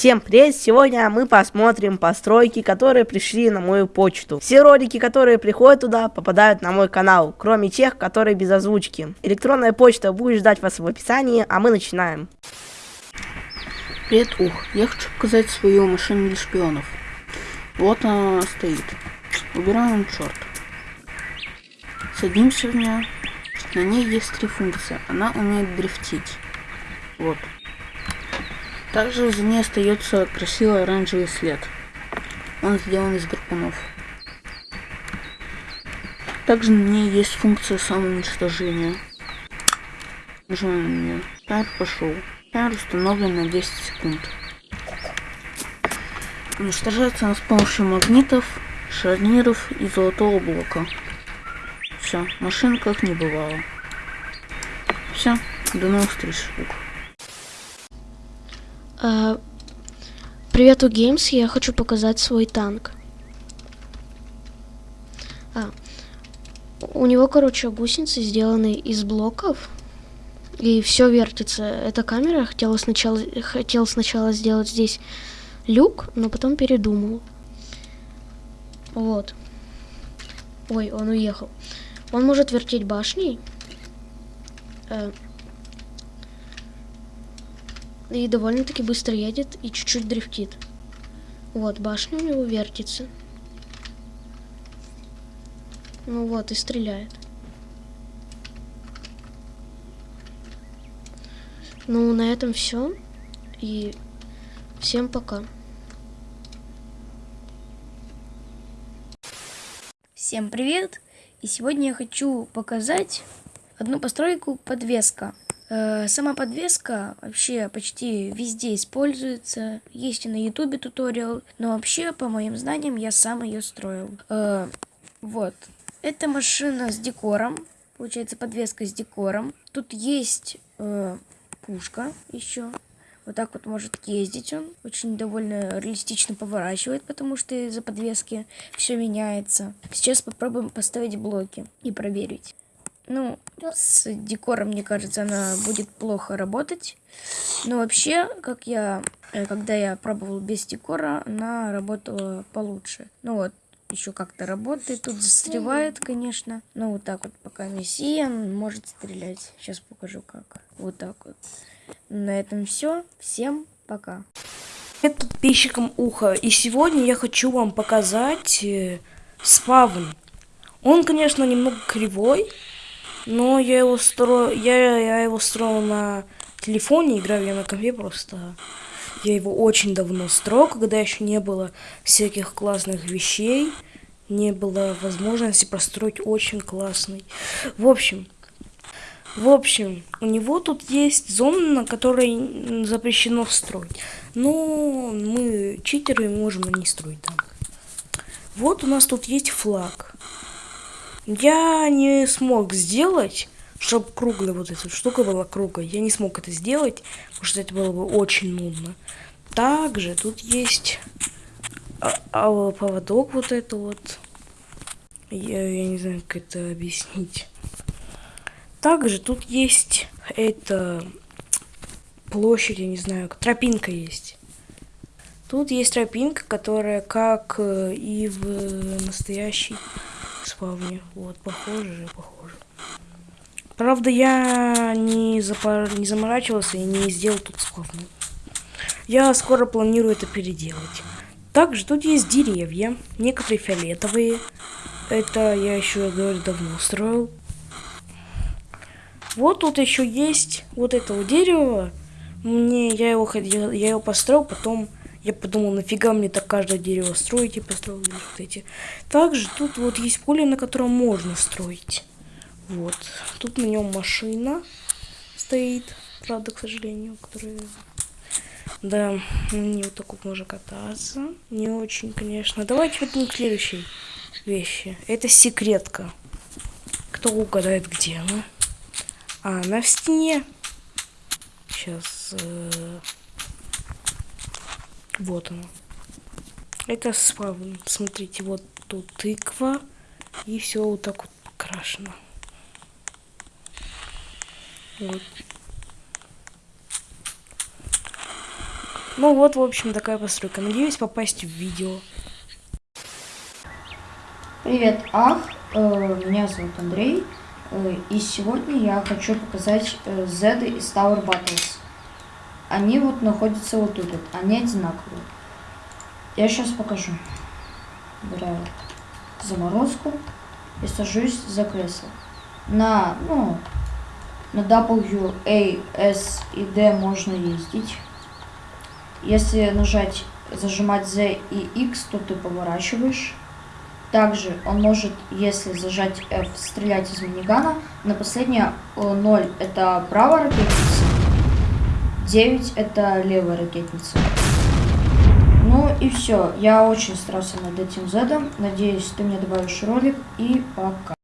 Всем привет! Сегодня мы посмотрим постройки, которые пришли на мою почту. Все ролики, которые приходят туда, попадают на мой канал, кроме тех, которые без озвучки. Электронная почта будет ждать вас в описании, а мы начинаем. Привет, Ух. Я хочу показать свою машину для шпионов. Вот она стоит. Убираем черт. Садимся в нее. На ней есть три функции. Она умеет дрифтить. Вот. Также за ней остается красивый оранжевый след. Он сделан из гарпунов. Также на ней есть функция самоуничтожения. Нажимаем на нее. Таймер пошел. Таймер установлен на 10 секунд. Уничтожается она с помощью магнитов, шарниров и золотого блока. Все, машин как не бывало. Все, до новых встреч, привет, у я хочу показать свой танк. А, у него, короче, гусеницы сделаны из блоков. И все вертится. Эта камера хотела сначала, хотел сначала сделать здесь люк, но потом передумал. Вот. Ой, он уехал. Он может вертеть башней. Э, и довольно-таки быстро едет и чуть-чуть дрифтит. Вот, башня у него вертится. Ну вот, и стреляет. Ну, на этом все. И всем пока. Всем привет! И сегодня я хочу показать одну постройку подвеска. Э, сама подвеска вообще почти везде используется. Есть и на ютубе туториал. Но вообще, по моим знаниям, я сам ее строил. Э, вот. Это машина с декором. Получается, подвеска с декором. Тут есть э, пушка еще. Вот так вот может ездить он. Очень довольно реалистично поворачивает, потому что из-за подвески все меняется. Сейчас попробуем поставить блоки и проверить. Ну, с декором, мне кажется, она будет плохо работать. Но вообще, как я, э, когда я пробовал без декора, она работала получше. Ну вот, еще как-то работает. Тут застревает, конечно. Но вот так вот, пока мессия может стрелять. Сейчас покажу как. Вот так вот. На этом все. Всем пока. Привет подписчикам Уха. И сегодня я хочу вам показать э, спавн. Он, конечно, немного кривой. Но я его строю, я, я его строил на телефоне, играю я на компе просто. Я его очень давно строил, когда еще не было всяких классных вещей. Не было возможности построить очень классный. В общем, в общем, у него тут есть зона, на которой запрещено строить. Но мы читеры можем ней строить там. Вот у нас тут есть флаг. Я не смог сделать, чтобы круглая вот эта штука была круглой. Я не смог это сделать, потому что это было бы очень нудно. Также тут есть а, а, поводок вот это вот. Я, я не знаю, как это объяснить. Также тут есть это площадь, я не знаю, тропинка есть. Тут есть тропинка, которая как э, и в настоящей спавне. Вот, похоже же, похоже. Правда, я не, запор... не заморачивался и не сделал тут спавну. Я скоро планирую это переделать. Также тут есть деревья, некоторые фиолетовые. Это я еще, говорю, давно строил. Вот тут еще есть вот этого дерева. Мне я его хотел, я его построил, потом я подумал, нафига мне так каждое дерево строить и построил вот эти. Также тут вот есть поле, на котором можно строить. Вот. Тут на нем машина стоит. Правда, к сожалению, которая... Да, ней вот так вот можно кататься. Не очень, конечно. Давайте вот к следующей вещи. Это секретка. Кто угадает, где она? А, она в стене. Сейчас... Э вот оно. Это спавн. Смотрите, вот тут тыква. И все вот так вот покрашено. Вот. Ну вот, в общем, такая постройка. Надеюсь попасть в видео. Привет, Ах. Э, Меня зовут Андрей. Э, И сегодня я хочу показать э, Z из Tower Battles. Они вот находятся вот тут. вот. Они одинаковые. Я сейчас покажу. Убираю заморозку и сажусь за кресло. На, ну, на W, A, S и D можно ездить. Если нажать, зажимать Z и X, то ты поворачиваешь. Также он может, если зажать F, стрелять из минигана. На последнее 0 это правая ракетница, 9 это левая ракетница. Ну и все. Я очень старался над этим зедом. Надеюсь, ты мне добавишь ролик. И пока.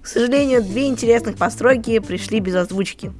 К сожалению, две интересных постройки пришли без озвучки.